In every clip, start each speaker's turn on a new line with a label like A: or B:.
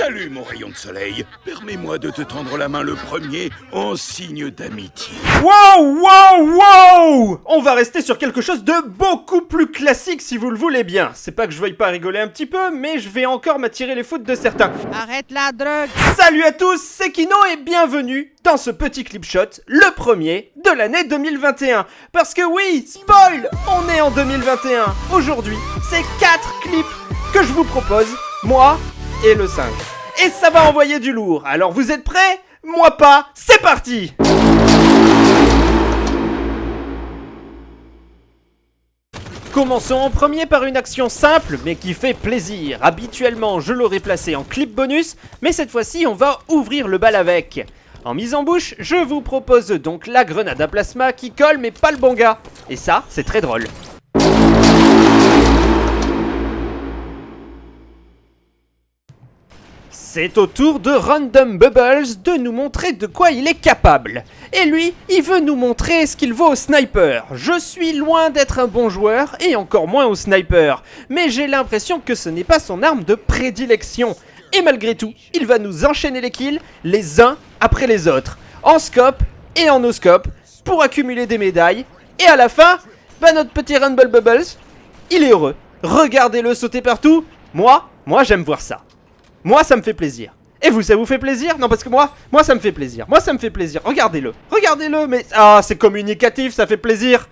A: Salut mon rayon de soleil. Permets-moi de te tendre la main le premier en signe d'amitié.
B: Wow, wow, wow On va rester sur quelque chose de beaucoup plus classique si vous le voulez bien. C'est pas que je veuille pas rigoler un petit peu, mais je vais encore m'attirer les foudres de certains.
C: Arrête la drogue
B: Salut à tous, c'est Kino et bienvenue dans ce petit clip shot, le premier de l'année 2021. Parce que oui, spoil, on est en 2021. Aujourd'hui, c'est 4 clips que je vous propose, moi et le singe. Et ça va envoyer du lourd. Alors vous êtes prêts? Moi pas, c'est parti Commençons en premier par une action simple mais qui fait plaisir. Habituellement je l'aurais placé en clip bonus, mais cette fois-ci on va ouvrir le bal avec. En mise en bouche, je vous propose donc la grenade à plasma qui colle mais pas le bon gars. Et ça, c'est très drôle. C'est au tour de Random Bubbles de nous montrer de quoi il est capable. Et lui, il veut nous montrer ce qu'il vaut au sniper. Je suis loin d'être un bon joueur, et encore moins au sniper. Mais j'ai l'impression que ce n'est pas son arme de prédilection. Et malgré tout, il va nous enchaîner les kills, les uns après les autres. En scope et en no scope, pour accumuler des médailles. Et à la fin, bah notre petit Rumble Bubbles, il est heureux. Regardez-le sauter partout. Moi, moi j'aime voir ça. Moi, ça me fait plaisir. Et vous, ça vous fait plaisir? Non, parce que moi, moi, ça me fait plaisir. Moi, ça me fait plaisir. Regardez-le. Regardez-le, mais... Ah, c'est communicatif, ça fait plaisir.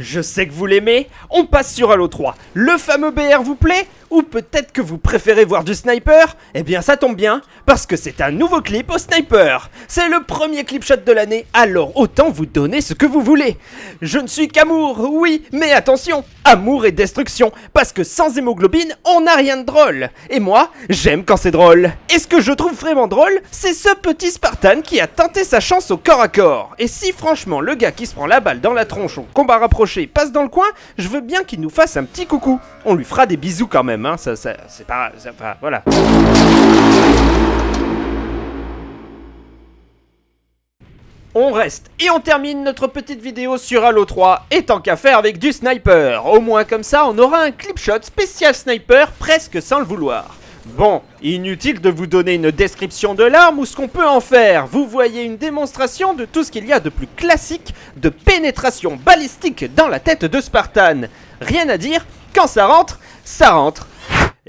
B: Je sais que vous l'aimez, on passe sur Halo 3. Le fameux BR vous plaît? Ou peut-être que vous préférez voir du sniper? Eh bien ça tombe bien, parce que c'est un nouveau clip au sniper. C'est le premier clip shot de l'année, alors autant vous donner ce que vous voulez. Je ne suis qu'amour, oui, mais attention, amour et destruction, parce que sans hémoglobine, on n'a rien de drôle. Et moi, j'aime quand c'est drôle. Et ce que je trouve vraiment drôle, c'est ce petit Spartan qui a tenté sa chance au corps à corps. Et si franchement le gars qui se prend la balle dans la tronche au combat rapproché passe dans le coin, je veux bien qu'il nous fasse un petit coucou. On lui fera des bisous quand même, On reste et on termine notre petite vidéo sur Halo 3 et tant qu'à faire avec du sniper. Au moins comme ça on aura un clip shot spécial sniper presque sans le vouloir. Bon, inutile de vous donner une description de l'arme ou ce qu'on peut en faire. Vous voyez une démonstration de tout ce qu'il y a de plus classique de pénétration balistique dans la tête de Spartan. Rien à dire, quand ça rentre, ça rentre.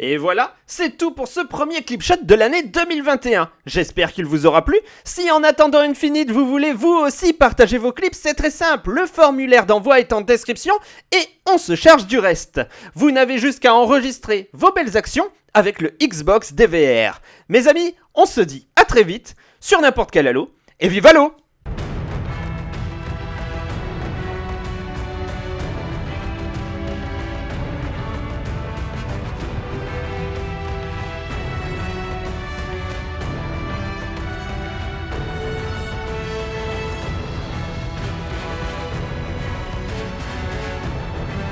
B: Et voilà, c'est tout pour ce premier clip shot de l'année 2021. J'espère qu'il vous aura plu. Si en attendant Infinite, vous voulez vous aussi partager vos clips, c'est très simple. Le formulaire d'envoi est en description et on se charge du reste. Vous n'avez juste qu'à enregistrer vos belles actions avec le Xbox DVR. Mes amis, on se dit à très vite sur n'importe quel Halo et vive Halo